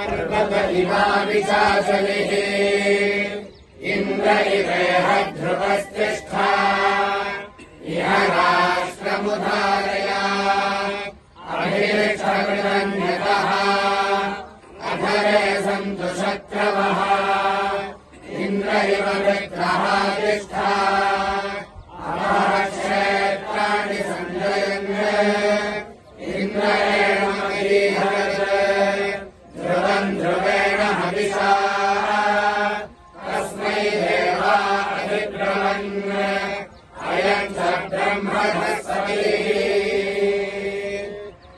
पर्वत इवाविशासनिः इन्द्र इवेह ध्रुवस्तिष्ठा इह राष्ट्रमुधारया अभिक्षकृतन्यतः अधरे सन्तु शत्रवः। इन्द्र इव विग्रहा तिष्ठा अयम् सम्ब्रह्म